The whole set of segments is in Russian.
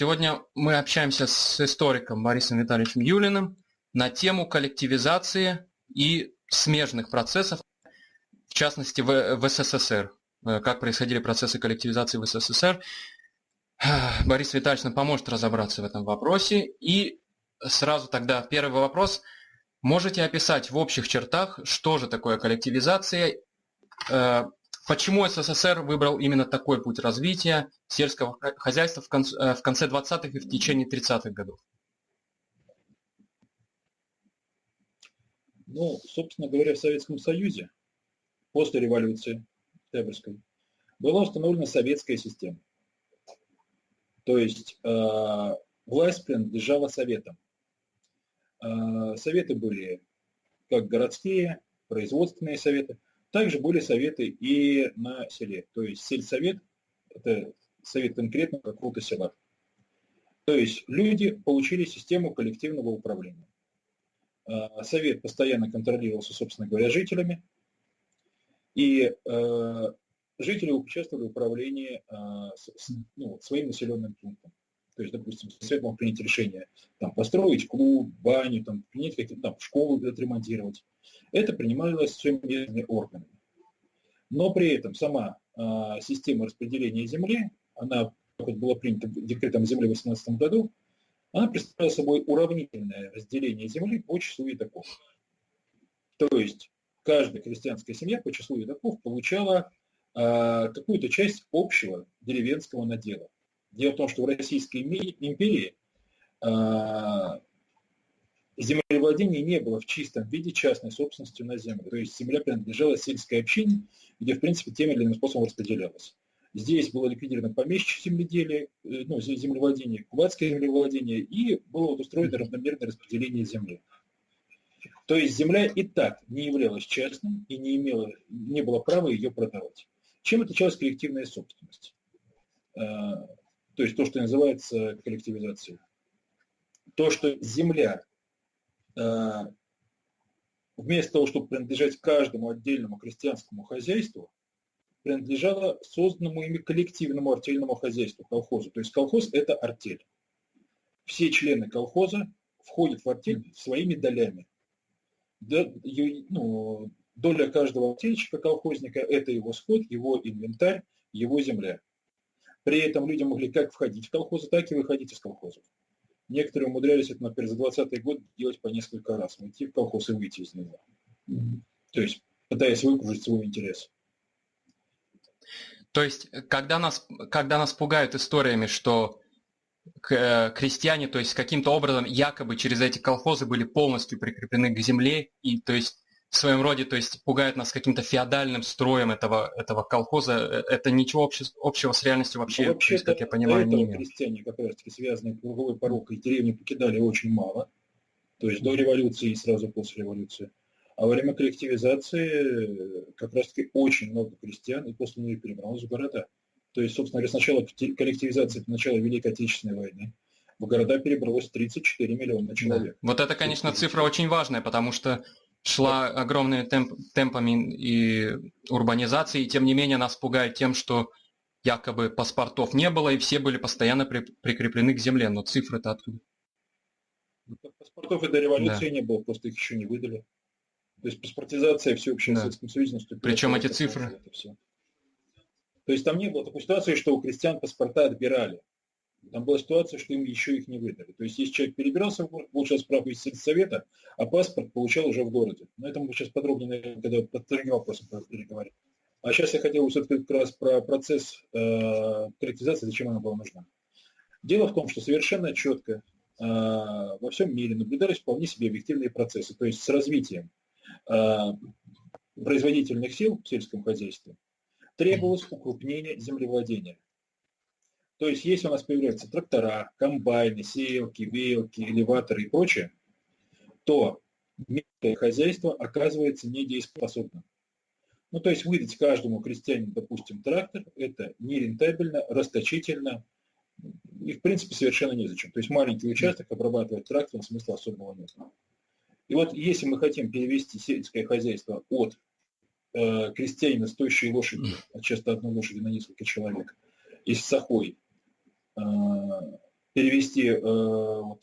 Сегодня мы общаемся с историком Борисом Витальевичем Юлиным на тему коллективизации и смежных процессов, в частности в, СССР. Э, как происходили процессы коллективизации в СССР. Борис Витальевич нам поможет разобраться в этом вопросе. И сразу тогда первый вопрос. Можете описать в общих чертах, что же такое коллективизация, э, почему СССР выбрал именно такой путь развития сельского хозяйства в конце, э, конце 20-х и в течение 30-х годов? Ну, собственно говоря, в Советском Союзе после революции Октябрьской была установлена советская система. То есть э, власть принадлежала советам. Э, советы были как городские, производственные советы, также были советы и на селе. То есть сельсовет – это совет конкретно какого-то села. То есть люди получили систему коллективного управления. Э, совет постоянно контролировался, собственно говоря, жителями. И э, жители участвовали в управлении с, ну, своим населенным пунктом. То есть, допустим, совет мог принять решение там, построить клуб, баню, там, принять какие-то там, школу отремонтировать. Это принималось всеми местными органами. Но при этом сама э, система распределения земли, она, как была принята декретом земли в 2018 году, она представляла собой уравнительное разделение земли по числу едоков. То есть каждая крестьянская семья по числу едоков получала э, какую-то часть общего деревенского надела. Дело в том, что в Российской империи э, землевладение не было в чистом виде частной собственностью на землю. То есть земля принадлежала сельской общине, где, в принципе, тем или иным способом распределялась. Здесь было ликвидировано помещичье земледелие, э, ну, землевладение, кубатское землевладение, и было вот устроено равномерное распределение земли. То есть земля и так не являлась частной и не, имела, не было права ее продавать. Чем отличалась коллективная собственность? То есть то, что называется коллективизацией. То, что земля а, вместо того, чтобы принадлежать каждому отдельному крестьянскому хозяйству, принадлежала созданному ими коллективному артельному хозяйству, колхозу. То есть колхоз – это артель. Все члены колхоза входят в артель своими долями. Ну, доля каждого артельщика, колхозника – это его скот, его инвентарь, его земля. При этом люди могли как входить в колхозы, так и выходить из колхозов. Некоторые умудрялись это, например, за 20 год делать по несколько раз, войти в колхоз и выйти из него. То есть пытаясь выкружить свой интерес. То есть, когда нас, когда нас пугают историями, что э, крестьяне, то есть каким-то образом якобы через эти колхозы были полностью прикреплены к земле, и то есть в своем роде, то есть пугают нас каким-то феодальным строем этого, этого колхоза, э, это ничего обще, общего с реальностью вообще, ну, вообще есть, как я понимаю, не имеет. крестьяне, как раз таки связанные круговой порокой, деревни покидали очень мало, то есть до революции и сразу после революции. А во время коллективизации э, как раз-таки очень много крестьян и после нее перебралось в города. То есть, собственно говоря, сначала коллективизация, это начало Великой Отечественной войны. В города перебралось 34 миллиона человек. Да. Вот это, конечно, цифра очень важная, потому что шла огромными темп, темпами и урбанизации, и тем не менее нас пугает тем, что якобы паспортов не было, и все были постоянно при, прикреплены к земле. Но цифры-то откуда? Ну, паспортов и до революции да. не было, просто их еще не выдали. То есть паспортизация всеобщая да. в Советском Союзе наступила. Причем эти цифры? Это все. То есть там не было такой ситуации, что у крестьян паспорта отбирали. Там была ситуация, что им еще их не выдали. То есть если человек перебирался получал справку из сельсовета, а паспорт получал уже в городе. Но это мы сейчас подробнее, наверное, когда под другим вопросом переговорим. А сейчас я хотел все-таки как раз про процесс э, коллективизации, зачем она была нужна. Дело в том, что совершенно четко э, во всем мире наблюдались вполне себе объективные процессы. То есть с развитием Э, производительных сил в сельском хозяйстве, требовалось укрупнение землевладения. То есть, если у нас появляются трактора, комбайны, сеялки, веялки, элеваторы и прочее, то мелкое хозяйство оказывается недееспособным. Ну, то есть выдать каждому крестьянину, допустим, трактор, это нерентабельно, расточительно и, в принципе, совершенно незачем. То есть маленький участок обрабатывать трактором смысла особого нет. И вот если мы хотим перевести сельское хозяйство от э, крестьянина с тощей лошади, а часто одной лошади на несколько человек, из сахой, перевести э, вот,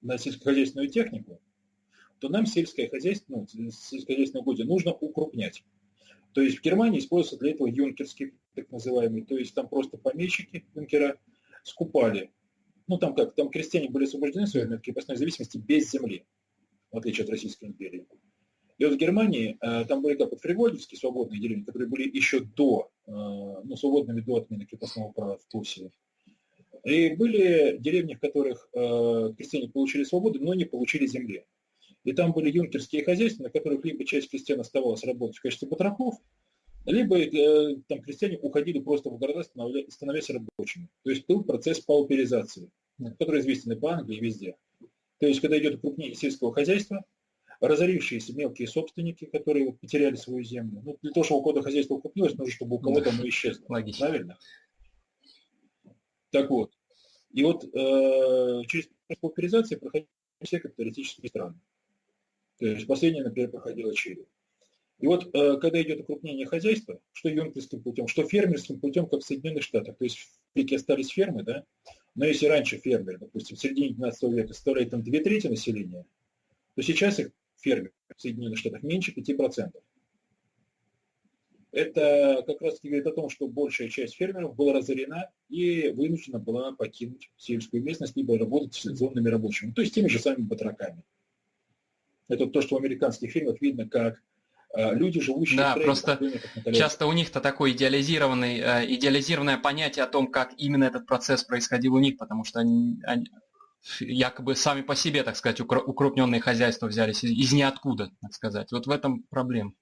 на сельскохозяйственную технику, то нам сельское хозяйство, ну, сельскохозяйственное угодье нужно укрупнять. То есть в Германии используется для этого юнкерский, так называемый, то есть там просто помещики, юнкера, скупали. Ну там как, там крестьяне были освобождены своей крепостной зависимости без земли, в отличие от Российской империи. И вот в Германии э, там были как вот фривольдовские свободные деревни, которые были еще до, э, ну, свободными до отмены крепостного права в Пруссии. И были деревни, в которых э, крестьяне получили свободу, но не получили земли. И там были юнкерские хозяйства, на которых либо часть крестьян оставалась работать в качестве батраков, либо там крестьяне уходили просто в города, становясь рабочими. То есть был процесс пауперизации, который известен и по Англии, и везде. То есть, когда идет укрупнение сельского хозяйства, разорившиеся мелкие собственники, которые потеряли свою землю. Ну, для того, чтобы у кого-то хозяйство укрупнилось, нужно, чтобы у кого-то оно исчезло. Логично. Правильно? Так вот. И вот э, через пауперизацию проходили все капиталистические страны. То есть последняя, например, проходила Чили. И вот э, когда идет укрупнение хозяйства, что юнкерским путем, что фермерским путем, как в Соединенных Штатах, то есть в Америке остались фермы, да, но если раньше фермеры, допустим, в середине 19 века составляли там две трети населения, то сейчас их фермеров в Соединенных Штатах меньше 5%. Это как раз говорит о том, что большая часть фермеров была разорена и вынуждена была покинуть сельскую местность, либо работать сезонными рабочими, то есть теми же самыми батраками. Это то, что в американских фильмах видно, как э, люди, живущие да, в просто часто у них-то такое идеализированный, э, идеализированное понятие о том, как именно этот процесс происходил у них, потому что они, они якобы сами по себе, так сказать, укрупненные хозяйства взялись из, ниоткуда, так сказать. Вот в этом проблема.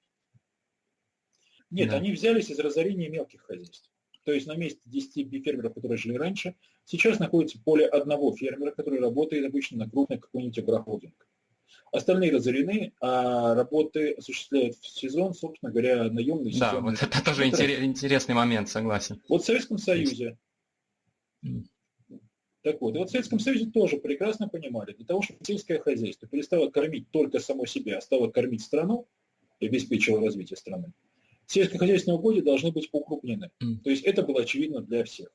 Нет, да. они взялись из разорения мелких хозяйств. То есть на месте 10 фермеров, которые жили раньше, сейчас находится более одного фермера, который работает обычно на крупный какой-нибудь агрохолдинг. Остальные разорены, а работы осуществляют в сезон, собственно говоря, наемный сезон. Да, вот это тоже интересный момент, согласен. Вот в Советском Союзе, так вот, и вот в Советском Союзе тоже прекрасно понимали, для того, чтобы сельское хозяйство перестало кормить только само себя, а стало кормить страну и обеспечило развитие страны, сельскохозяйственные угодья должны быть укрупнены. То есть это было очевидно для всех.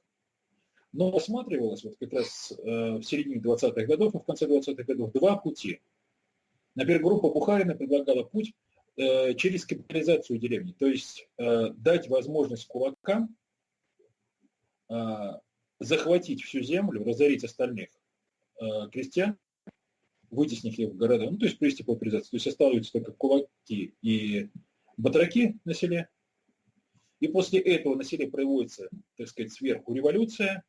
Но рассматривалось вот как раз э, в середине 20-х годов и в конце 20-х годов два пути – Например, группа Бухарина предлагала путь э, через капитализацию деревни, то есть э, дать возможность кулакам э, захватить всю землю, разорить остальных э, крестьян, вытеснив их в города, ну, то есть привести к. То есть оставляются только кулаки и батраки на селе. И после этого на селе проводится, так сказать, сверху революция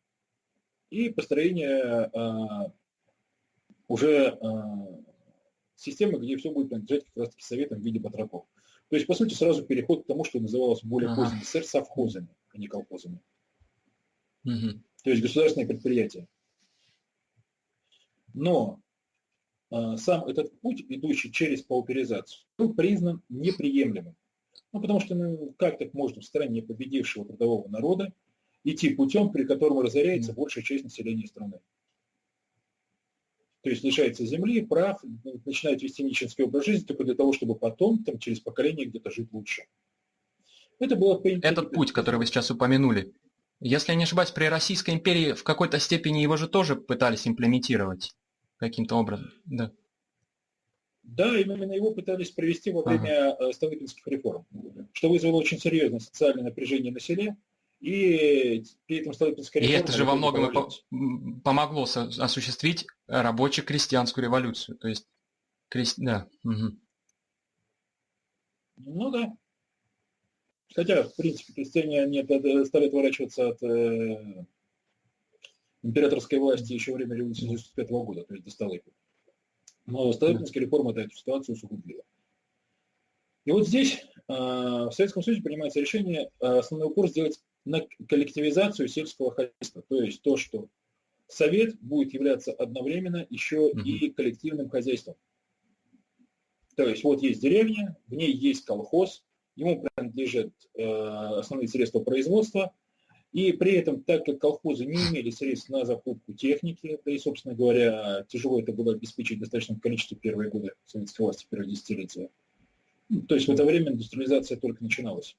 и построение э, уже э, системы, где все будет принадлежать как раз-таки советам в виде батраков. То есть, по сути, сразу переход к тому, что называлось более ага. поздний СССР совхозами, а не колхозами. Угу. То есть государственные предприятия. Но э, сам этот путь, идущий через пауперизацию, был признан неприемлемым. Ну, потому что ну, как так можно в стране победившего трудового народа идти путем, при котором разоряется большая часть населения страны то есть лишается земли, прав, начинает вести нищенский образ жизни только для того, чтобы потом, там, через поколение где-то жить лучше. Это было Этот путь, который вы сейчас упомянули, если я не ошибаюсь, при Российской империи в какой-то степени его же тоже пытались имплементировать каким-то образом. Да. Да, именно его пытались провести во время ага. Э, Столыпинских реформ, что вызвало очень серьезное социальное напряжение на селе, и при этом Столыпинская реформа... И это же во многом и по помогло осуществить рабоче-крестьянскую революцию. То есть, крест... да. Угу. Ну да. Хотя, в принципе, крестьяне не стали отворачиваться от э, императорской власти еще во время революции 1995 года, то есть до Столыпина. Но Столыпинская реформа эту ситуацию усугубила. И вот здесь э, в Советском Союзе принимается решение э, основной упор сделать на коллективизацию сельского хозяйства. То есть то, что совет будет являться одновременно еще и коллективным хозяйством. То есть вот есть деревня, в ней есть колхоз, ему принадлежат э, основные средства производства, и при этом, так как колхозы не имели средств на закупку техники, да и, собственно говоря, тяжело это было обеспечить в достаточном количестве первые годы советской власти, первые десятилетия, ну, то есть в это время индустриализация только начиналась,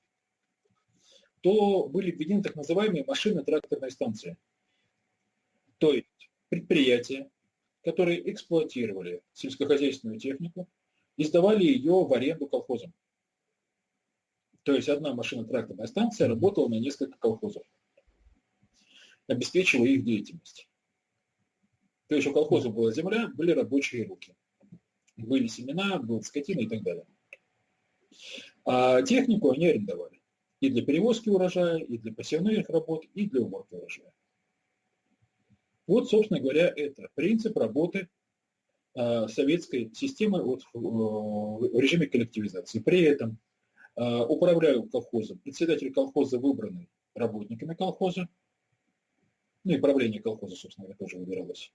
то были введены так называемые машины тракторной станции. То есть предприятия, которые эксплуатировали сельскохозяйственную технику и сдавали ее в аренду колхозам. То есть одна машина-тракторная станция работала на несколько колхозов, обеспечивая их деятельность. То есть у колхоза была земля, были рабочие руки. Были семена, была скотина и так далее. А технику они арендовали. И для перевозки урожая, и для посевных работ, и для уборки урожая. Вот, собственно говоря, это принцип работы э, советской системы вот, в, режиме коллективизации. При этом э, управляю колхозом, председатель колхоза выбранный работниками колхоза, ну и правление колхоза, собственно тоже выбиралось,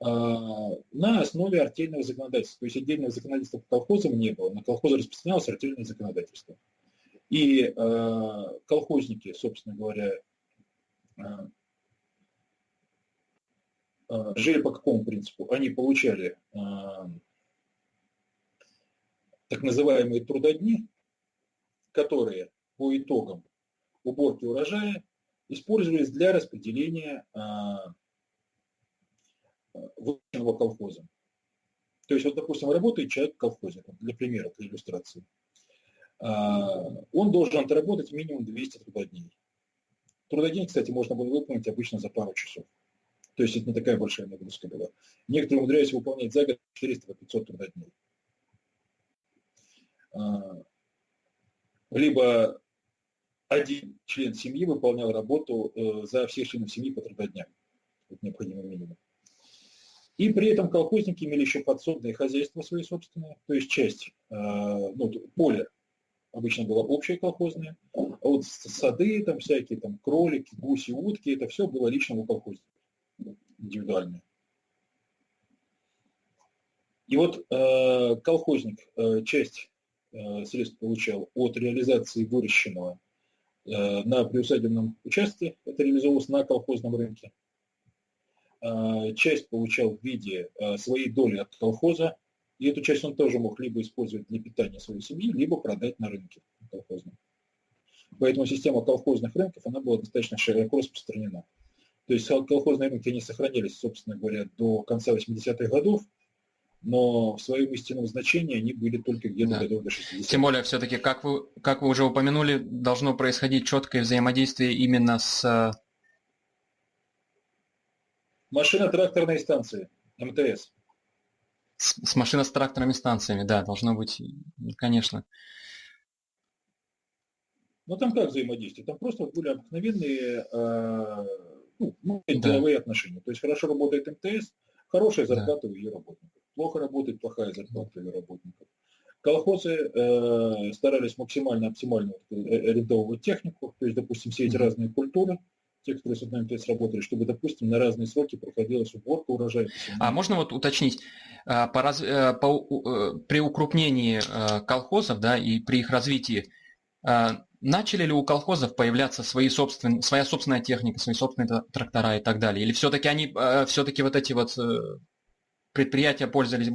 э, на основе артельного законодательства. То есть отдельного законодательства по колхозам не было, на колхозы распространялось артельное законодательство. И э, колхозники, собственно говоря, э, Э, жили по какому принципу? Они получали э, так называемые трудодни, которые по итогам уборки урожая использовались для распределения э, выращенного колхоза. То есть, вот, допустим, работает человек колхозе, для примера, для иллюстрации. Он должен отработать минимум 200 трудодней. Трудодень, кстати, можно было выполнить обычно за пару часов. То есть это не такая большая нагрузка была. Некоторые умудряются выполнять за год 400-500 трудодней. А, либо один член семьи выполнял работу э, за всех членов семьи по трудодням. Это необходимый минимум. И при этом колхозники имели еще подсобные хозяйства свои собственные, то есть часть, э, ну, поле обычно было общее колхозное, а вот сады там всякие, там кролики, гуси, утки, это все было лично у колхозника индивидуальные. И вот э, колхозник э, часть средств получал от реализации выращенного э, на приусадебном участке, это реализовывалось на колхозном рынке. Э, часть получал в виде э, своей доли от колхоза, и эту часть он тоже мог либо использовать для питания своей семьи, либо продать на рынке колхозном. Поэтому система колхозных рынков она была достаточно широко распространена. То есть колхозные рынки, они сохранились, собственно говоря, до конца 80-х годов, но в своем истинном значении они были только где-то да. годов до 60 Тем более, все-таки, как вы, как вы уже упомянули, должно происходить четкое взаимодействие именно с... Э, Машино-тракторной станции, МТС. С, с машино с тракторными станциями, да, должно быть, конечно. Ну там как взаимодействие? Там просто были обыкновенные э, ну, ну да. деловые отношения. То есть хорошо работает МТС, хорошая зарплата да. у ее работников. Плохо работает, плохая зарплата ее работников. Колхозы э, старались максимально оптимально э, арендовывать технику, то есть, допустим, все эти разные культуры, те, которые с одной МТС работали, чтобы, допустим, на разные сроки проходилась уборка урожая. А можно вот уточнить, э, по, раз, э, по, при укрупнении колхозов да, и при их развитии Начали ли у колхозов появляться свои собственные, своя собственная техника, свои собственные трактора и так далее? Или все-таки они, э, все-таки вот эти вот э, предприятия пользовались...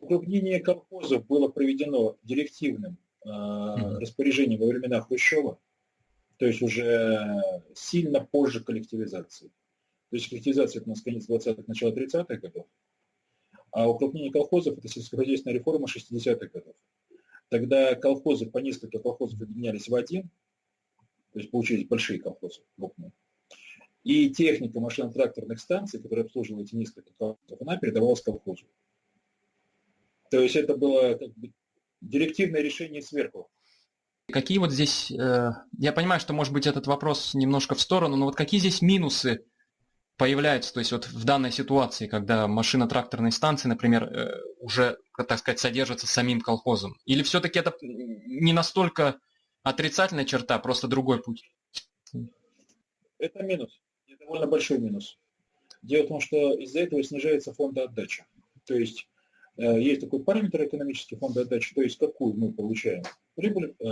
Укрупнение колхозов было проведено директивным э, mm-hmm. распоряжением во времена Хрущева, то есть уже сильно позже коллективизации. То есть коллективизация это у нас конец 20-х, начало 30-х годов, а укрупнение колхозов это сельскохозяйственная реформа 60-х годов. Тогда колхозы, по несколько колхозов объединялись в один, то есть получились большие колхозы, крупные. И техника машино-тракторных станций, которая обслуживала эти несколько колхозов, она передавалась колхозу. То есть это было как бы директивное решение сверху. Какие вот здесь, э, я понимаю, что может быть этот вопрос немножко в сторону, но вот какие здесь минусы появляются, то есть вот в данной ситуации, когда машина тракторной станции, например, э, уже, так сказать, содержится самим колхозом? Или все-таки это не настолько отрицательная черта, просто другой путь? Это минус, довольно большой минус. Дело в том, что из-за этого снижается фонд отдачи. То есть э, есть такой параметр экономический фонда отдачи, то есть какую мы получаем прибыль э,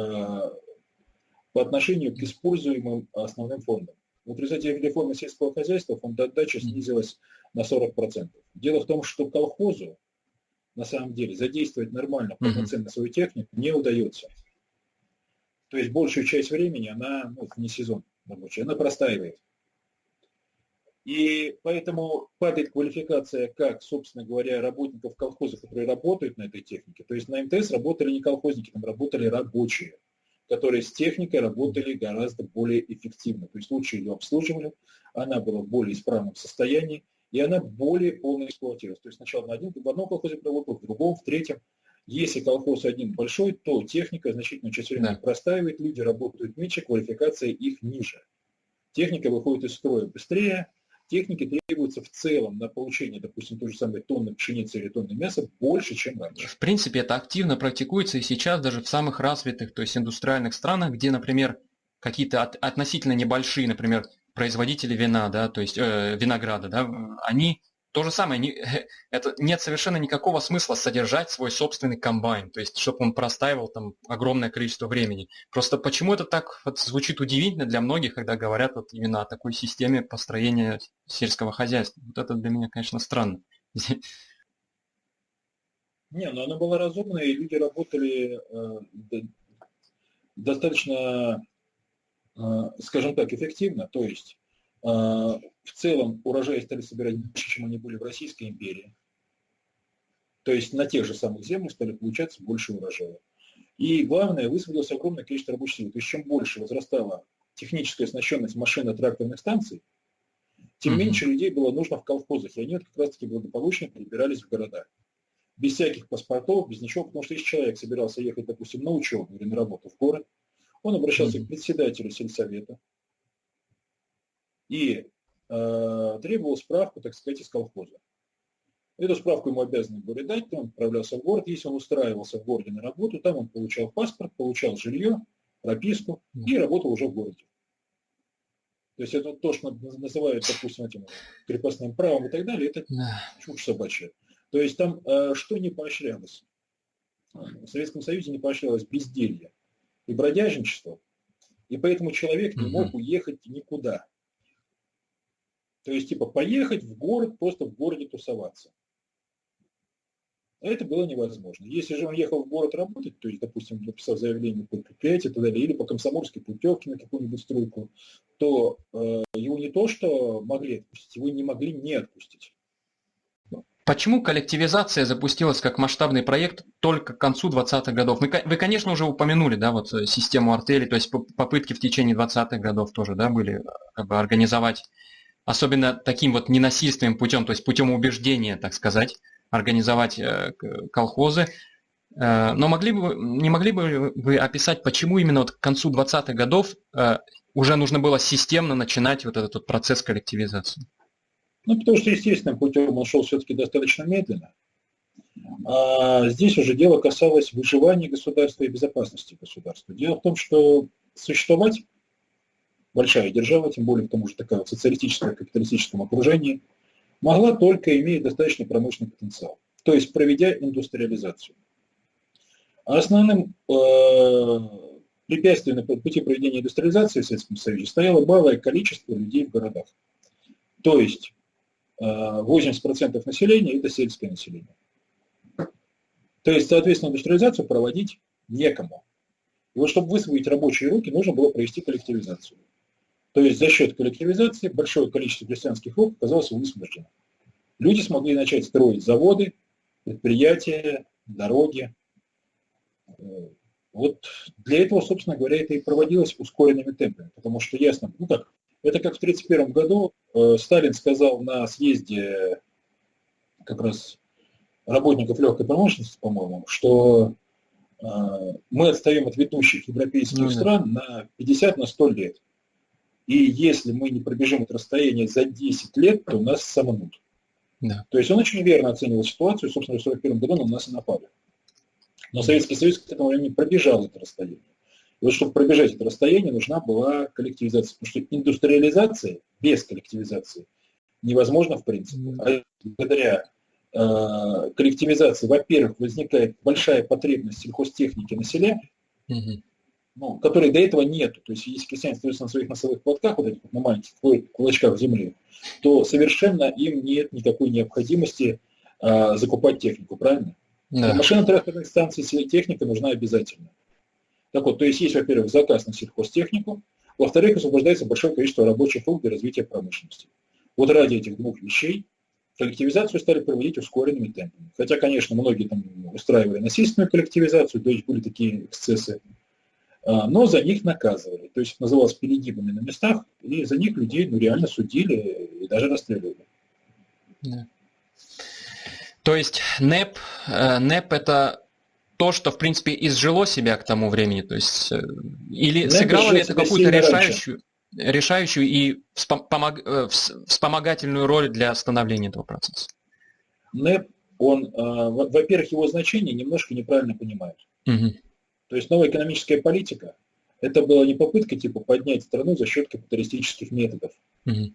по отношению к используемым основным фондам. В результате реформы сельского хозяйства фонд отдачи снизилась на 40%. Дело в том, что колхозу на самом деле задействовать нормально, полноценно свою технику не удается. То есть большую часть времени она, ну, не сезон рабочий, она простаивает. И поэтому падает квалификация как, собственно говоря, работников колхоза, которые работают на этой технике. То есть на МТС работали не колхозники, там работали рабочие, которые с техникой работали гораздо более эффективно. То есть лучше ее обслуживали, она была в более исправном состоянии, и она более полно эксплуатировалась. То есть сначала на один, в одном колхозе проработал, в другом, в третьем. Если колхоз один большой, то техника значительно часть времени да. простаивает, люди работают меньше, квалификация их ниже. Техника выходит из строя быстрее, техники требуется в целом на получение, допустим, той же самой тонны пшеницы или тонны мяса больше, чем раньше. В принципе, это активно практикуется и сейчас даже в самых развитых, то есть индустриальных странах, где, например, какие-то от, относительно небольшие, например, производители вина, да, то есть э, винограда, да, они то же самое, не, это, нет совершенно никакого смысла содержать свой собственный комбайн, то есть чтобы он простаивал там огромное количество времени. Просто почему это так вот, звучит удивительно для многих, когда говорят вот именно о такой системе построения сельского хозяйства. Вот это для меня, конечно, странно. Не, ну она была разумная, и люди работали э, достаточно, э, скажем так, эффективно. То есть в целом урожаи стали собирать больше, чем они были в Российской империи. То есть на тех же самых землях стали получаться больше урожая. И главное, высвободилось огромное количество рабочих сил. То есть чем больше возрастала техническая оснащенность машино-тракторных станций, тем mm-hmm. меньше людей было нужно в колхозах. И они вот как раз-таки благополучно перебирались в города. Без всяких паспортов, без ничего. Потому что если человек собирался ехать, допустим, на учебу или на работу в город, он обращался mm-hmm. к председателю сельсовета. И Э, требовал справку, так сказать, из колхоза. Эту справку ему обязаны были дать, он отправлялся в город. Если он устраивался в городе на работу, там он получал паспорт, получал жилье, прописку и работал уже в городе. То есть это то, что называют, допустим, этим крепостным правом и так далее, это чушь собачья. То есть там э, что не поощрялось? В Советском Союзе не поощрялось безделье и бродяжничество, и поэтому человек не мог уехать никуда. То есть, типа, поехать в город, просто в городе тусоваться. А это было невозможно. Если же он ехал в город работать, то есть, допустим, написал заявление по предприятию и так далее, или по комсомольской путевке на какую-нибудь стройку, то э, его не то, что могли отпустить, его не могли не отпустить. Почему коллективизация запустилась как масштабный проект только к концу 20-х годов? Мы, вы, конечно, уже упомянули, да, вот э, систему артели, то есть попытки в течение 20-х годов тоже, да, были как бы организовать особенно таким вот ненасильственным путем, то есть путем убеждения, так сказать, организовать э, колхозы. Э, но могли бы, не могли бы вы описать, почему именно вот к концу 20-х годов э, уже нужно было системно начинать вот этот вот процесс коллективизации? Ну, потому что естественным путем он шел все-таки достаточно медленно. А здесь уже дело касалось выживания государства и безопасности государства. Дело в том, что существовать большая держава, тем более к тому же такая в капиталистическом окружении, могла только иметь достаточный промышленный потенциал, то есть проведя индустриализацию. А основным э, препятствием на пути проведения индустриализации в Советском Союзе стояло малое количество людей в городах. То есть э, 80% населения – это сельское население. То есть, соответственно, индустриализацию проводить некому. И вот чтобы высвоить рабочие руки, нужно было провести коллективизацию. То есть за счет коллективизации большое количество крестьянских рук оказалось высвобождено. Люди смогли начать строить заводы, предприятия, дороги. Вот для этого, собственно говоря, это и проводилось ускоренными темпами, потому что ясно, ну как, это как в 1931 году э, Сталин сказал на съезде как раз работников легкой промышленности, по-моему, что э, мы отстаем от ведущих европейских ну, стран на 50 на 100 лет. И если мы не пробежим это расстояние за 10 лет, то нас сомнут. Да. То есть он очень верно оценивал ситуацию, собственно, в 1941 году на нас и напали. Но Советский Союз к этому времени пробежал это расстояние. И вот чтобы пробежать это расстояние, нужна была коллективизация. Потому что индустриализация без коллективизации невозможна в принципе. А благодаря э, коллективизации, во-первых, возникает большая потребность сельхозтехники на селе, угу ну, которой до этого нету. То есть если крестьяне остаются на своих носовых платках, вот этих на маленьких кулачках земли, то совершенно им нет никакой необходимости а, закупать технику, правильно? Да. Машино-тракторных станций техника нужна обязательно. Так вот, то есть есть, во-первых, заказ на сельхозтехнику, во-вторых, освобождается большое количество рабочих рук для развития промышленности. Вот ради этих двух вещей коллективизацию стали проводить ускоренными темпами. Хотя, конечно, многие там устраивали насильственную коллективизацию, то есть были такие эксцессы, а, но за них наказывали. То есть называлось перегибами на местах, и за них людей ну, реально судили и даже расстреливали. Да. То есть НЭП, э, НЭП это то, что, в принципе, изжило себя к тому времени, то есть, э, или НЭП сыграло ли это какую-то решающую, решающую и э, вспомогательную роль для становления этого процесса? НЭП, он, во-первых, его значение немножко неправильно понимает. Угу. То есть новая экономическая политика – это была не попытка типа поднять страну за счет капиталистических методов. Угу.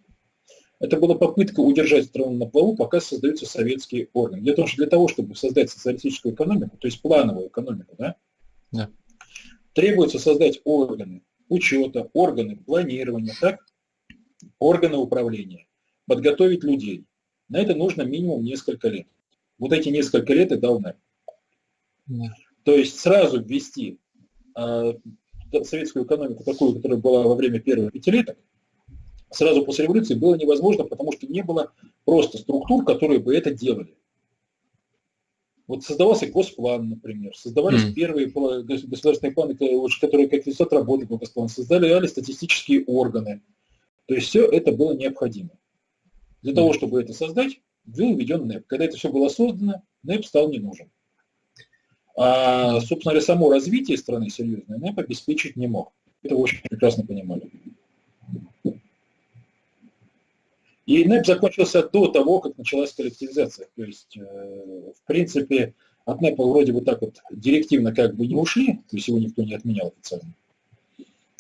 Это была попытка удержать страну на плаву, пока создаются советские органы. Дело в том, что для того, чтобы создать социалистическую экономику, то есть плановую экономику, да, да. требуется создать органы учета, органы планирования, так, органы управления, подготовить людей. На это нужно минимум несколько лет. Вот эти несколько лет и дал. Да. То есть сразу ввести э, советскую экономику такую, которая была во время первых пятилеток, сразу после революции было невозможно, потому что не было просто структур, которые бы это делали. Вот создавался госплан, например, создавались mm. первые государственные планы, которые как результат работы по госплану, создали статистические органы. То есть все это было необходимо. Для mm. того, чтобы это создать, был введен НЭП. Когда это все было создано, НЭП стал не нужен. А, собственно говоря, само развитие страны серьезное НЭП обеспечить не мог. Это вы очень прекрасно понимали. И НЭП закончился до того, как началась коллективизация. То есть, э, в принципе, от НЭПа вроде бы так вот директивно как бы не ушли, то есть его никто не отменял официально.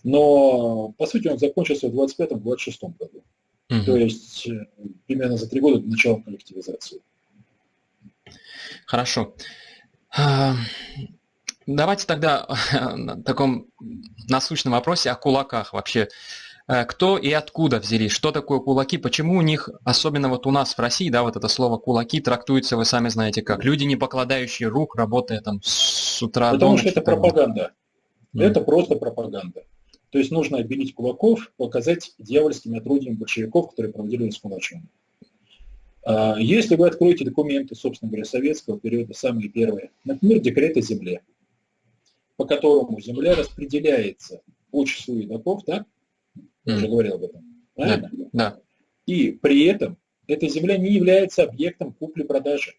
Но, по сути, он закончился в 25-26 году. Угу. То есть, э, примерно за три года до начала коллективизации. Хорошо. Давайте тогда на таком насущном вопросе о кулаках вообще. Э, кто и откуда взялись? Что такое кулаки? Почему у них, особенно вот у нас в России, да, вот это слово кулаки трактуется, вы сами знаете как, люди, не покладающие рук, работая там с утра Потому до ночи. что это пропаганда. Mm. Это просто пропаганда. То есть нужно обелить кулаков, показать дьявольскими отрудиями большевиков, которые проводили раскулачивание. А, если вы откроете документы, собственно говоря, советского периода, самые первые, например, декрет о земле, по которому земля распределяется по числу едоков, так? Я уже говорил об этом. Правильно? Да, да. И при этом эта земля не является объектом купли-продажи.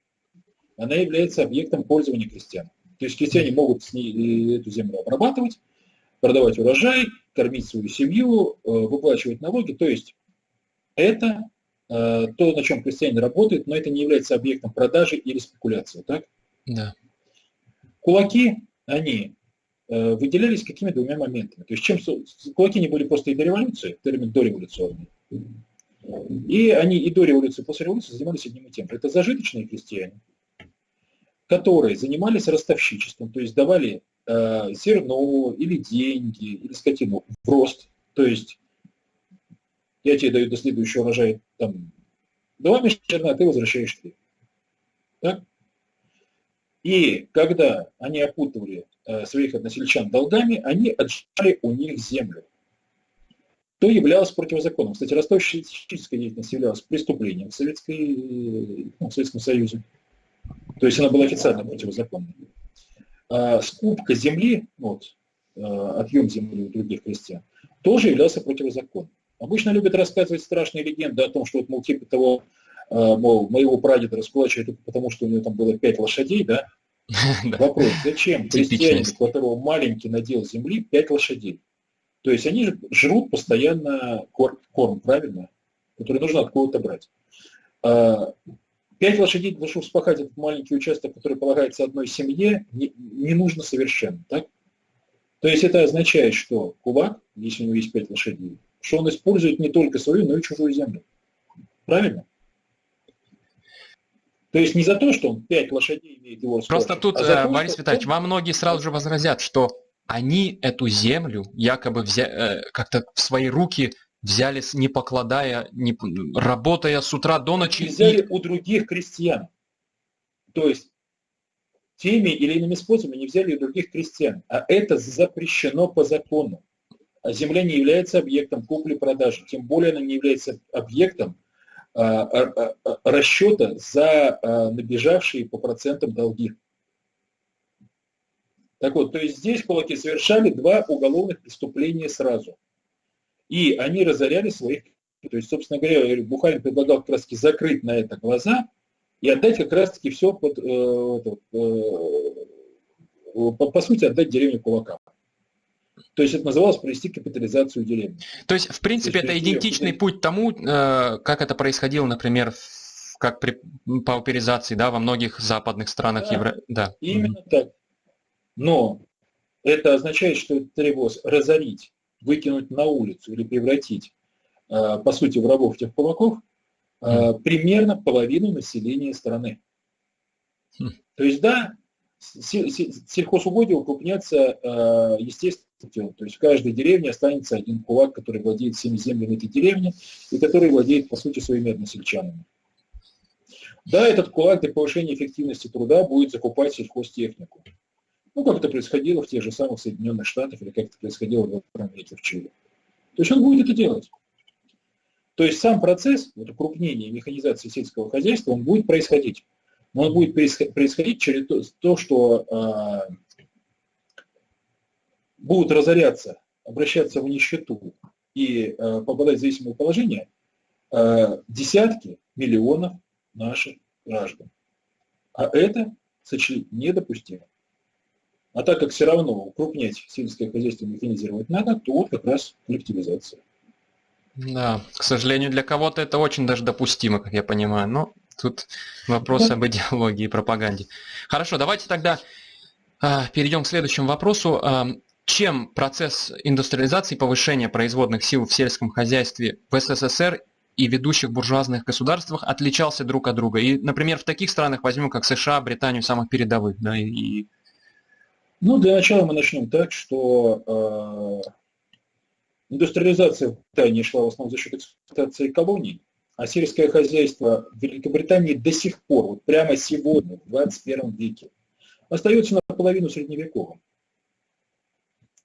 Она является объектом пользования крестьян. То есть крестьяне могут с ней, эту землю обрабатывать, продавать урожай, кормить свою семью, э, выплачивать налоги. То есть это Э, то, на чем крестьянин работает, но это не является объектом продажи или спекуляции, так? Да. Кулаки, они э, выделялись какими двумя моментами. То есть чем кулаки не были просто и до революции, термин дореволюционный. И они и до революции, и после революции занимались одним и тем же. Это зажиточные крестьяне, которые занимались ростовщичеством, то есть давали э, зерно или деньги, или скотину в рост. То есть я тебе даю до следующего урожая там, два мешка а ты возвращаешь три. Так? И когда они опутывали э, своих односельчан долгами, они отжали у них землю. То являлось противозаконным. Кстати, ростовщическая деятельность являлась преступлением в, Советской, ну, в Советском Союзе. То есть она была официально противозаконной. А скупка земли, вот, э, отъем земли у других крестьян, тоже являлся противозаконным. Обычно любят рассказывать страшные легенды о том, что вот, мол, типа того, э, мол, моего прадеда раскулачивали только потому, что у него там было пять лошадей, да? Вопрос, зачем крестьянин, у которого маленький надел земли, пять лошадей? То есть они же жрут постоянно корм, корм правильно, который нужно откуда-то брать. А, пять лошадей для того, чтобы вспахать этот маленький участок, который полагается одной семье, не, не нужно совершенно. Так? То есть это означает, что кулак, если у него есть пять лошадей, что он использует не только свою, но и чужую землю. Правильно? То есть не за то, что он пять лошадей имеет его скорость, Просто тут, а то, Борис Витальевич, он... вам многие сразу же возразят, что они эту землю якобы взя... Э, как-то в свои руки взяли, не покладая, не... работая с утра до ночи. взяли и... у других крестьян. То есть теми или иными способами не взяли у других крестьян. А это запрещено по закону. А земля не является объектом купли-продажи, тем более она не является объектом расчета за набежавшие по процентам долги. Так вот, то есть здесь кулаки совершали два уголовных преступления сразу. И они разоряли своих... То есть, собственно говоря, Бухарин предлагал как закрыть на это глаза и отдать как раз таки все под, э, э, по, по сути, отдать деревню кулакам. То есть это называлось провести капитализацию деревни. То есть, в принципе, есть, это идентичный путь тому, э, как это происходило, например, как при пауперизации да, во многих западных странах да, Евро... Да. Именно mm-hmm. так. Но это означает, что это требовалось разорить, выкинуть на улицу или превратить, по сути, в рабов тех кулаков. Примерно половину населения страны. Mm. То есть, да, сельхозугодия укрупнятся э, естественно. То есть в каждой деревне останется один кулак, который владеет всеми землями этой деревни и который владеет, по сути, своими односельчанами. Да, этот кулак для повышения эффективности труда будет закупать сельхозтехнику. Ну, как это происходило в тех же самых Соединенных Штатах или как это происходило в 20 веке в Чили. То есть он будет это делать. То есть сам процесс вот, укрупнения и механизации сельского хозяйства, он будет происходить. Но он будет происходить через то, что э, будут разоряться, обращаться в нищету и э, попадать в зависимое положение э, десятки миллионов наших граждан. А это сочли недопустимо. А так как все равно укрупнять сельское хозяйство механизировать надо, то вот как раз коллективизация. Да, к сожалению, для кого-то это очень даже допустимо, как я понимаю. Но тут вопрос об идеологии и пропаганде. Хорошо, давайте тогда а, перейдем к следующему вопросу. А, чем процесс индустриализации и повышения производных сил в сельском хозяйстве в СССР и ведущих буржуазных государствах отличался друг от друга? И, например, в таких странах возьмем, как США, Британию, самых передовых, да, и ну, для начала мы начнем так, что э, индустриализация Британии шла в основном за счет эксплуатации колоний, а сельское хозяйство в Великобритании до сих пор, вот прямо сегодня, в 21 веке, остается наполовину средневековым.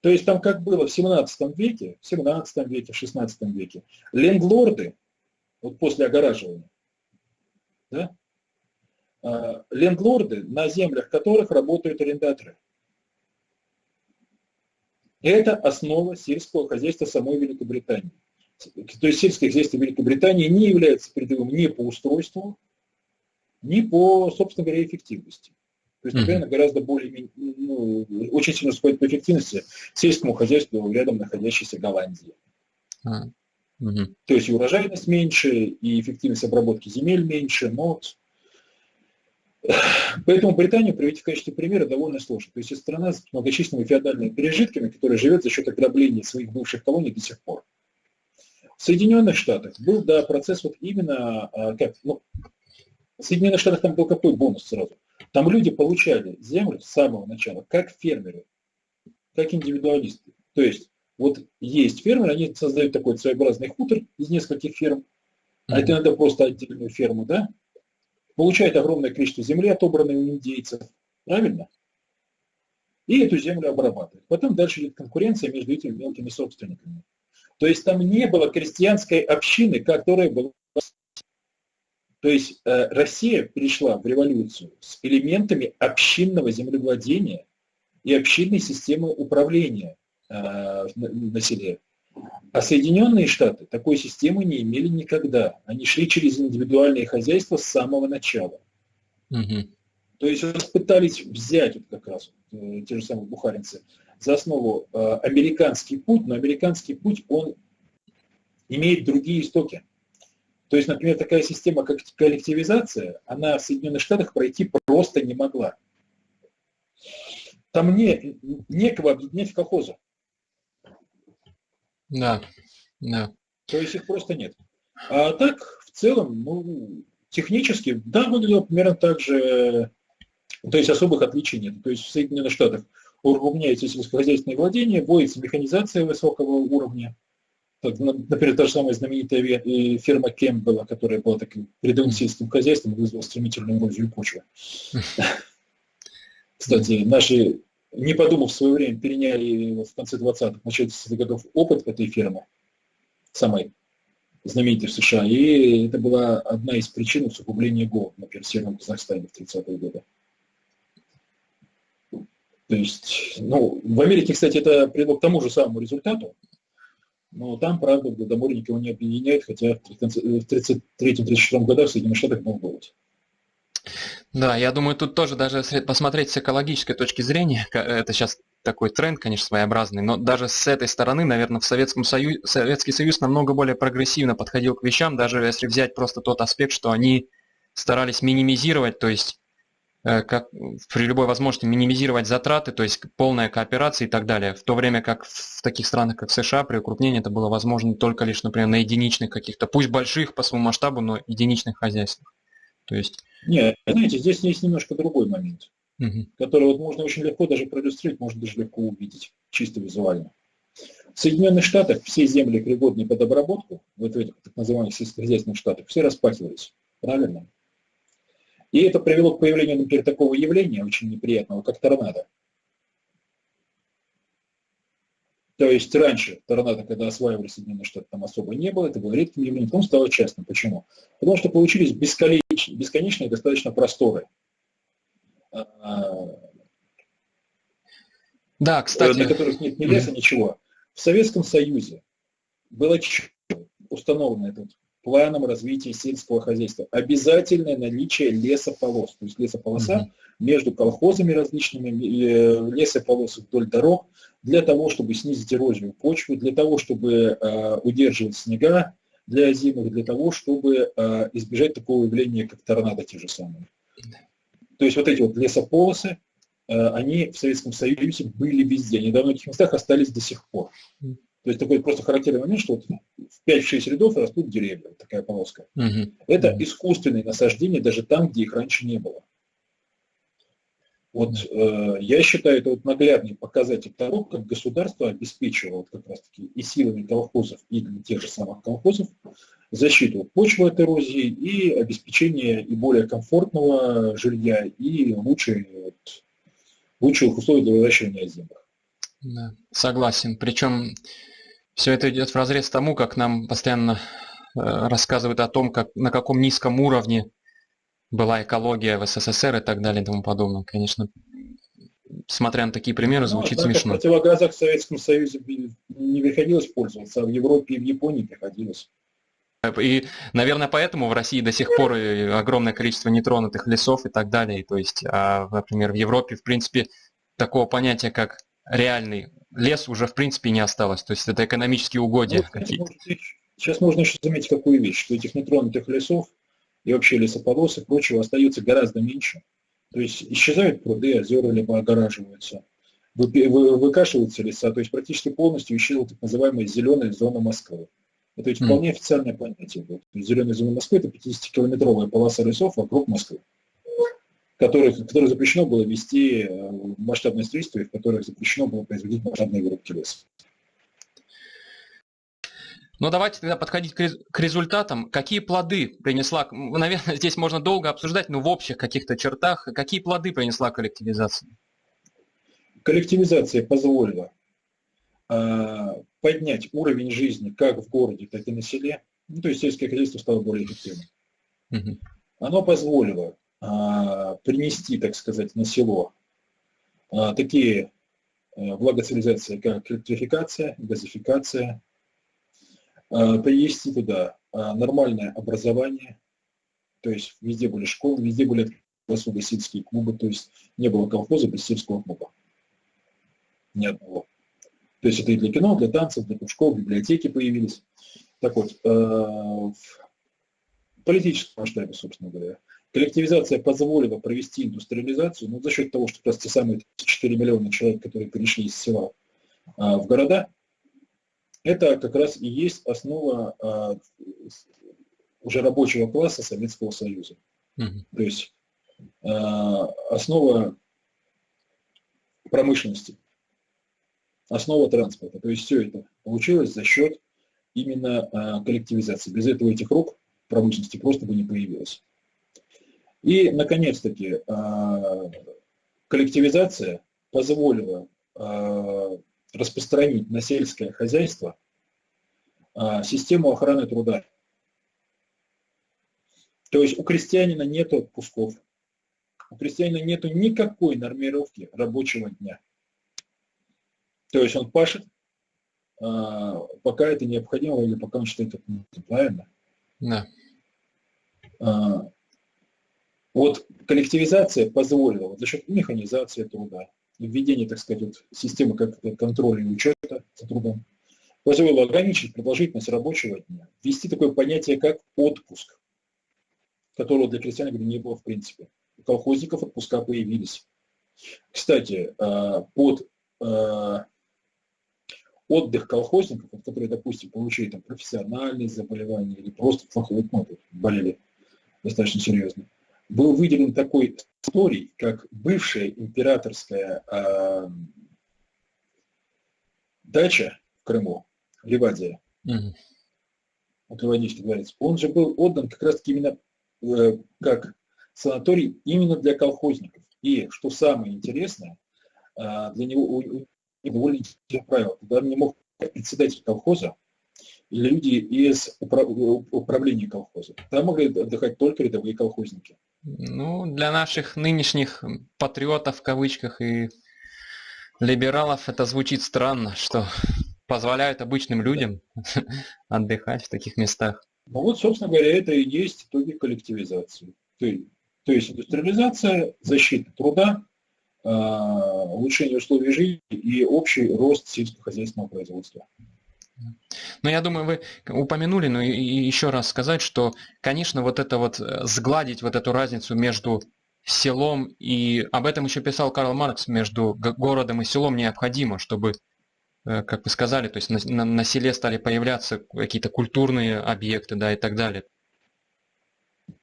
То есть там как было в 17 веке, в 17 веке, в 16 веке, лендлорды, вот после огораживания, да, э, лендлорды, на землях которых работают арендаторы – это основа сельского хозяйства самой Великобритании. То есть сельское хозяйство Великобритании не является передовым ни по устройству, ни по, собственно говоря, эффективности. То есть, например, mm-hmm. гораздо более, ну, очень сильно уступает по эффективности сельскому хозяйству рядом находящейся Голландии. Mm-hmm. То есть и урожайность меньше, и эффективность обработки земель меньше, но Поэтому Британию привести в качестве примера довольно сложно. То есть это страна с многочисленными феодальными пережитками, которая живет за счет ограбления своих бывших колоний до сих пор. В Соединенных Штатах был, да, процесс вот именно, а, как, ну, в Соединенных Штатах там был какой бонус сразу? Там люди получали землю с самого начала, как фермеры, как индивидуалисты. То есть вот есть фермеры, они создают такой своеобразный хутор из нескольких ферм, а это иногда просто отдельную ферму, да, получает огромное количество земли, отобранной у индейцев, правильно? И эту землю обрабатывает. Потом дальше идет конкуренция между этими мелкими собственниками. То есть там не было крестьянской общины, которая была... То есть э, Россия пришла в революцию с элементами общинного землевладения и общинной системы управления э, на селе. А Соединенные Штаты такой системы не имели никогда. Они шли через индивидуальные хозяйства с самого начала. Угу. То есть вот пытались взять вот как раз вот, э, те же самые бухаринцы за основу э, американский путь, но американский путь, он имеет другие истоки. То есть, например, такая система, как коллективизация, она в Соединенных Штатах пройти просто не могла. Там не, некого объединять в колхозы. Да, да. То есть их просто нет. А так, в целом, ну, технически, да, выглядело примерно так же, то есть особых отличий нет. То есть в Соединенных Штатах уравняется сельскохозяйственное владение, вводится механизация высокого уровня. Так, например, та же самая знаменитая фирма Кемпбелла, которая была таким передовым сельским хозяйством, вызвала стремительную эрозию почвы. Кстати, наши не подумав в свое время, переняли в конце 20-х, начале 30-х годов опыт этой фирмы, самой знаменитый в США. И это была одна из причин усугубления голода, например, в Северном Казахстане в 30-е годы. То есть, ну, в Америке, кстати, это привело к тому же самому результату, но там, правда, Голодомор никого не объединяет, хотя в 1933-1934 годах в Соединенных Штатах был голод. Да, я думаю, тут тоже даже посмотреть с экологической точки зрения, это сейчас такой тренд, конечно, своеобразный, но даже с этой стороны, наверное, в Советском Союзе, Советский Союз намного более прогрессивно подходил к вещам, даже если взять просто тот аспект, что они старались минимизировать, то есть э, как при любой возможности минимизировать затраты, то есть полная кооперация и так далее. В то время как в таких странах, как США, при укрупнении это было возможно только лишь, например, на единичных каких-то, пусть больших по своему масштабу, но единичных хозяйствах. То есть... Нет, знаете, здесь есть немножко другой момент угу. который вот можно очень легко даже проиллюстрировать, можно даже легко увидеть, чисто визуально. В Соединенных Штатах все земли, пригодные под обработку, вот в этих так называемых сельскохозяйственных штатах, все распахивались. Правильно? И это привело к появлению, например, такого явления очень неприятного, как торнадо. То есть раньше торнадо, когда осваивали Соединенные Штаты, там особо не было, это было редким явлением, потом стало частным. Почему? Потому что получились бесконечные, бесконечные достаточно просторы да, кстати. На которых нет ни леса, ничего. В Советском Союзе было установлено этот планом развития сельского хозяйства. Обязательное наличие лесополос. То есть лесополоса угу. между колхозами различными, э, лесополосы вдоль дорог, для того, чтобы снизить эрозию почвы, для того, чтобы э, удерживать снега для зимы, для того, чтобы э, избежать такого явления, как торнадо те же самые. То есть вот эти вот лесополосы, э, они в Советском Союзе были везде. Они во многих местах остались до сих пор. То есть такой просто характерный момент, что вот в 5-6 рядов растут деревья, такая полоска. Угу. Это искусственные насаждения даже там, где их раньше не было. Вот э, я считаю, это вот наглядный показатель того, как государство обеспечивало вот как раз-таки и силами колхозов, и для тех же самых колхозов защиту почвы от эрозии и обеспечение и более комфортного жилья, и лучшие, вот, лучших условий для выращивания озимых. Да, согласен. Причем все это идет в разрез тому, как нам постоянно э, рассказывают о том, как, на каком низком уровне была экология в СССР и так далее и тому подобное. Конечно, смотря на такие примеры, ну, звучит ну, смешно. В противогазах в Советском Союзе не приходилось пользоваться, а в Европе и в Японии приходилось. И, наверное, поэтому в России до сих пор огромное количество нетронутых лесов и так далее. То есть, а, например, в Европе, в принципе, такого понятия, как реальный лес уже, в принципе, не осталось. То есть, это экономические угодья ну, какие-то. Сейчас можно еще заметить какую вещь, что этих нетронутых лесов и вообще лесополос и прочего остается гораздо меньше. То есть исчезают пруды, озера либо огораживаются, выкашиваются леса, то есть практически полностью исчезла так называемая зеленая зона Москвы. Это ведь вполне официальное понятие. Вот, зеленая зона Москвы – это 50-километровая полоса лесов вокруг Москвы, которых, которых запрещено было вести э, масштабное строительство и в которых запрещено было производить масштабные вырубки леса. Ну, давайте тогда подходить к результатам. Какие плоды принесла, наверное, здесь можно долго обсуждать, но в общих каких-то чертах, какие плоды принесла коллективизация? Коллективизация позволила а, поднять уровень жизни как в городе, так и на селе, ну, то есть сельское хозяйство стало более эффективным. Угу. Оно позволило принести, так сказать, на село а, такие а, благоцивилизации, как электрификация, газификация, а, привести туда а, нормальное образование, то есть везде были школы, везде были особо сельские клубы, то есть не было колхоза без сельского клуба. Ни одного. То есть это и для кино, для танцев, для кружков, библиотеки появились. Так вот, э, в политическом масштабе, собственно говоря, коллективизация позволила провести индустриализацию, ну, за счет того, что как раз те самые 4 миллиона человек, которые перешли из села в города, это как раз и есть основа уже рабочего класса Советского Союза. Угу. То есть основа промышленности основа транспорта. То есть все это получилось за счет именно а, коллективизации. Без этого этих рук промышленности просто бы не появилось. И, наконец-таки, а, коллективизация позволила а, распространить на сельское хозяйство систему охраны труда. То есть у крестьянина нет отпусков, у крестьянина нет никакой нормировки рабочего дня. То есть он пашет, пока это необходимо или пока он считает это правильно? Да. А, вот коллективизация позволила за счет механизации труда, введения, так сказать, вот, системы контроля и учета за трудом, позволило ограничить продолжительность рабочего дня, ввести такое понятие, как отпуск, которого для крестьян не было в принципе. У колхозников отпуска появились. Кстати, а, под отдых колхозников, которые, допустим, получили там профессиональные заболевания или просто плохо ну, болели достаточно серьезно, был выделен такой историй, как бывшая императорская э, дача в Крыму, Ливадия, mm-hmm. вот Ливадийский дворец, он же был отдан как раз-таки именно э, как санаторий именно для колхозников. И, что самое интересное, э, для него и довольно интересное правило. Туда не мог председатель колхоза или люди из управления колхоза. Там могли отдыхать только рядовые колхозники. Ну, для наших нынешних патриотов в кавычках и либералов это звучит странно, что позволяют обычным людям отдыхать в таких местах. Ну вот, собственно говоря, это и есть итоги коллективизации. То, то есть индустриализация, защита труда, а, улучшение условий жизни и общий рост сельскохозяйственного производства. Ну, я думаю, вы упомянули, но и еще раз сказать, что, конечно, вот это вот э, сгладить вот эту разницу между селом и об этом еще писал Карл Маркс между городом и селом необходимо, чтобы, э, как вы сказали, то есть на, на, на селе стали появляться какие-то культурные объекты, да, и так далее.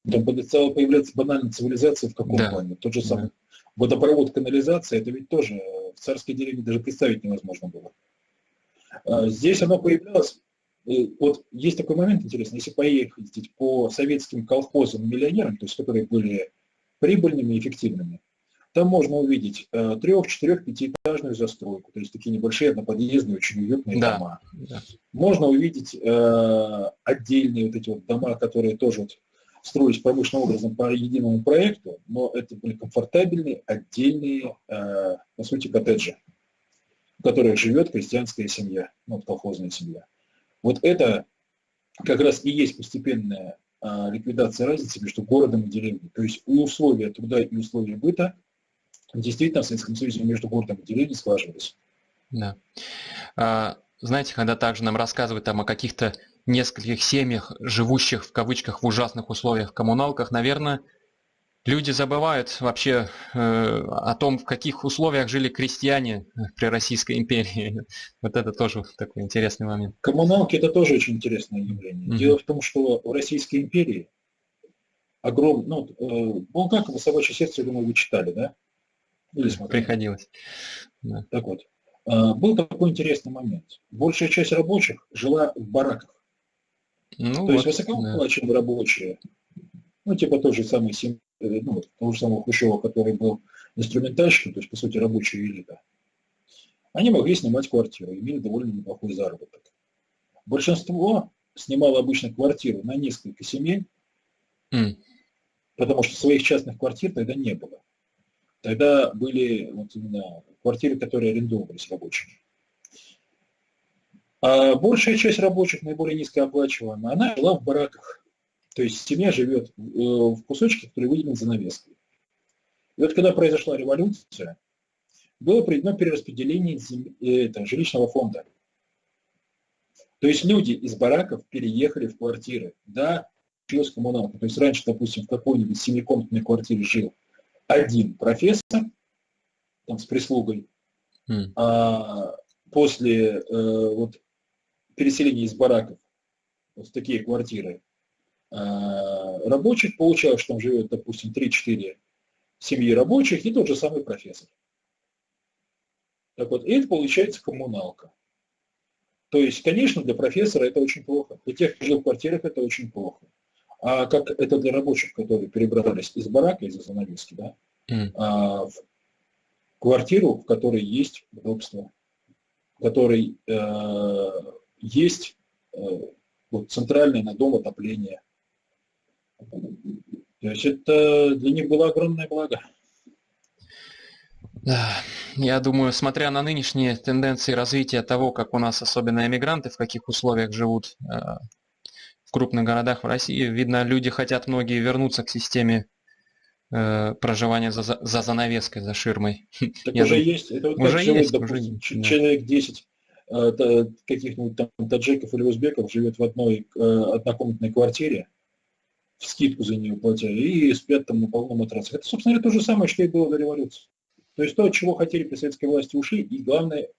Там стала появляться банальная цивилизация в каком да. плане? Тот же самый да. водопровод, канализация, это ведь тоже в царской деревне даже представить невозможно было. А, здесь оно появлялось, вот есть такой момент интересный, если поехать по советским колхозам миллионерам, то есть которые были прибыльными и эффективными, там можно увидеть э, трех, четырех, пятиэтажную застройку, то есть такие небольшие одноподъездные, очень уютные да, дома. Да. Можно увидеть э, отдельные вот эти вот дома, которые тоже вот строились промышленным образом по единому проекту, но это были комфортабельные, отдельные, э, по сути, коттеджи которых живет крестьянская семья, ну, колхозная семья. Вот это как раз и есть постепенная а, ликвидация разницы между городом и деревней. То есть условия труда и условия быта действительно в Советском Союзе между городом и деревней слаживались. Да. А, знаете, когда также нам рассказывают там о каких-то нескольких семьях, живущих в кавычках в ужасных условиях в коммуналках, наверное, Люди забывают вообще э, о том, в каких условиях жили крестьяне при Российской империи. Вот это тоже такой интересный момент. Коммуналки – это тоже очень интересное явление. Mm-hmm. Дело в том, что в Российской империи огромный, ну, э, Булгакова «Собачье сердце», я думаю, вы читали, да? Или смотрели? Приходилось. Да. Так вот, э, был такой интересный момент. Большая часть рабочих жила в бараках. Ну, То вот, есть высокооплачиваемые да. рабочие, ну, типа той же самой семьи, Э, ну, того же самого Хрущева, который был инструментальщиком, то есть, по сути, рабочая элита, они могли снимать квартиру, имели довольно неплохой заработок. Большинство снимало обычно квартиру на несколько семей, mm. потому что своих частных квартир тогда не было. Тогда были вот именно квартиры, которые арендовывались рабочими. А большая часть рабочих, наиболее низкооплачиваемая, она жила в бараках. То есть семья живет э, в кусочке, который выделен занавеской. И вот когда произошла революция, было проведено перераспределение э, это, жилищного фонда. То есть люди из бараков переехали в квартиры. Да, с коммуналка. То есть раньше, допустим, в какой-нибудь семикомнатной квартире жил один профессор, там с прислугой, mm. а после э, вот, переселения из бараков вот в такие квартиры рабочих, получалось, что там живет, допустим, 3-4 семьи рабочих и тот же самый профессор. Так вот, и это получается коммуналка. То есть, конечно, для профессора это очень плохо. Для тех, кто жил в квартирах, это очень плохо. А как это для рабочих, которые перебрались из барака, из-за занавески, да, mm. а, в квартиру, в которой есть удобство, в которой э, есть э, вот, центральное на дом отопление, То есть это для них было огромное благо. Да, я думаю, смотря на нынешние тенденции развития того, как у нас особенно эмигранты, в каких условиях живут э, в крупных городах в России, видно, люди хотят многие вернуться к системе э, проживания за, за занавеской, за ширмой. Так я уже думаю, есть. Это вот уже живет, есть, допустим, уже, человек да. 10 э, каких-нибудь там таджиков или узбеков живет в одной э, однокомнатной квартире, скидку за нее платя, и спят там на полном матрасе. Это, собственно, то же самое, что и было до революции. То есть то, от чего хотели при советской власти, ушли, и главное,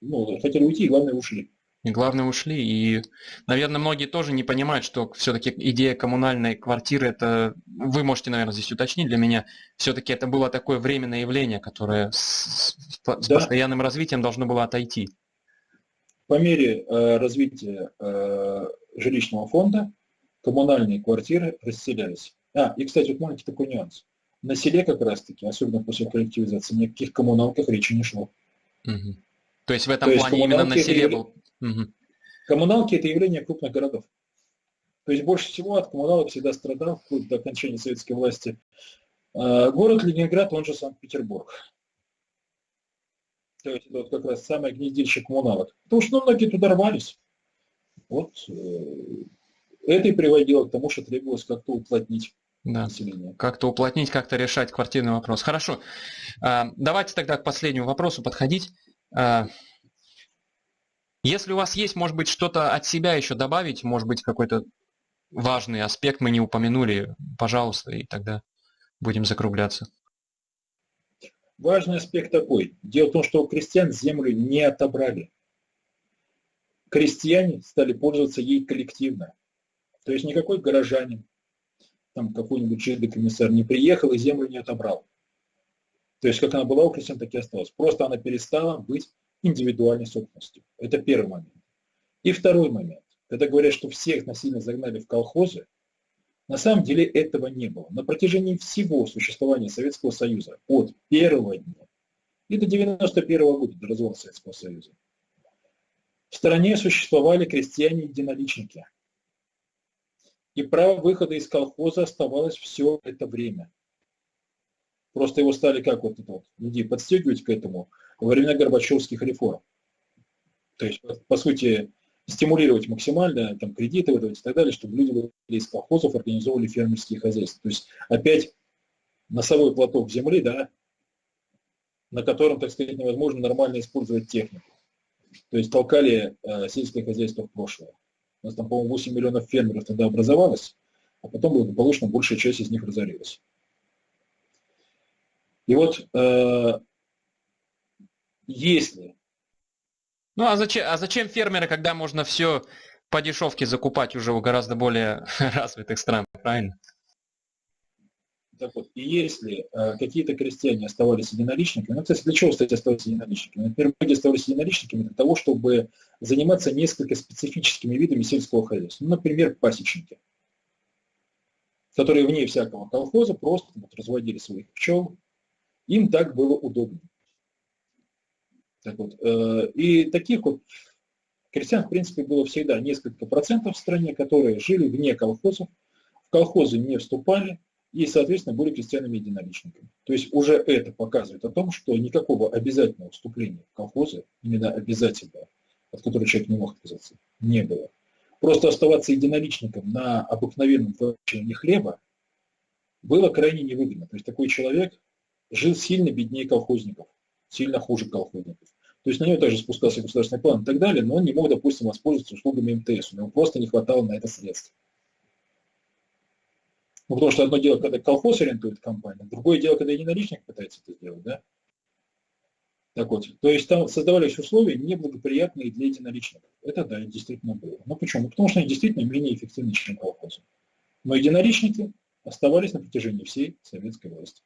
ну, хотели уйти, и главное, ушли. И главное, ушли. И, наверное, многие тоже не понимают, что все-таки идея коммунальной квартиры, это, вы можете, наверное, здесь уточнить для меня, все-таки это было такое временное явление, которое с, с да. постоянным развитием должно было отойти. По мере э, развития э, жилищного фонда коммунальные квартиры расселялись. А, и, кстати, вот маленький такой нюанс. На селе как раз-таки, особенно после коллективизации, ни о каких коммуналках речи не шло. Угу. То есть в этом То плане именно на селе был... Угу. Коммуналки – это явление крупных городов. То есть больше всего от коммуналок всегда страдал, вплоть до окончания советской власти, а, город Ленинград, он же Санкт-Петербург. То есть это вот как раз самое гнездилище коммуналок. Потому что ну, многие туда рвались. Вот э, это и приводило к тому, что требовалось как-то уплотнить да. Как-то уплотнить, как-то решать квартирный вопрос. Хорошо. А, давайте тогда к последнему вопросу подходить. А, если у вас есть, может быть, что-то от себя еще добавить, может быть, какой-то важный аспект мы не упомянули, пожалуйста, и тогда будем закругляться. Важный аспект такой. Дело в том, что у крестьян землю не отобрали. Крестьяне стали пользоваться ей коллективно. То есть никакой горожанин, там какой-нибудь жидкий комиссар не приехал и землю не отобрал. То есть как она была у крестьян, так и осталась. Просто она перестала быть индивидуальной собственностью. Это первый момент. И второй момент. Когда говорят, что всех насильно загнали в колхозы, на самом деле этого не было. На протяжении всего существования Советского Союза, от первого дня и до 91 -го года, до развала Советского Союза, в стране существовали крестьяне-единоличники, и право выхода из колхоза оставалось все это время. Просто его стали как вот это вот, людей подстегивать к этому во времена Горбачевских реформ. То есть, по сути, стимулировать максимально там, кредиты выдавать и так далее, чтобы люди выходили из колхозов, организовывали фермерские хозяйства. То есть опять носовой платок земли, да, на котором, так сказать, невозможно нормально использовать технику. То есть толкали э, сельское хозяйство в прошлое. У нас там, по-моему, 8 миллионов фермеров тогда образовалось, а потом благополучно большая часть из них разорилась. И вот э, если... Ну а зачем, а зачем фермеры, когда можно все по дешевке закупать уже у гораздо более развитых стран, правильно? Так вот, и если э, какие-то крестьяне оставались единоличниками, ну, кстати, для чего, кстати, оставались единоличниками? Например, многие оставались единоличниками для того, чтобы заниматься несколько специфическими видами сельского хозяйства. Ну, например, пасечники, которые вне всякого колхоза просто вот, разводили своих пчел. Им так было удобно. Так вот, э, и таких вот крестьян, в принципе, было всегда несколько процентов в стране, которые жили вне колхозов, в колхозы не вступали, и, соответственно, были крестьянами-единоличниками. То есть уже это показывает о том, что никакого обязательного вступления в колхозы, именно обязательного, от которого человек не мог отказаться, не было. Просто оставаться единоличником на обыкновенном получении хлеба было крайне невыгодно. То есть такой человек жил сильно беднее колхозников, сильно хуже колхозников. То есть на него также спускался государственный план и так далее, но он не мог, допустим, воспользоваться услугами МТС, у него просто не хватало на это средств. Ну, потому что одно дело, когда колхоз ориентует компанию, другое дело, когда единоличник пытается это сделать, да? Так вот, то есть там создавались условия неблагоприятные для единоличников. Это да, действительно было. Но почему? Потому что они действительно менее эффективны, чем колхозы. Но единоличники оставались на протяжении всей советской власти.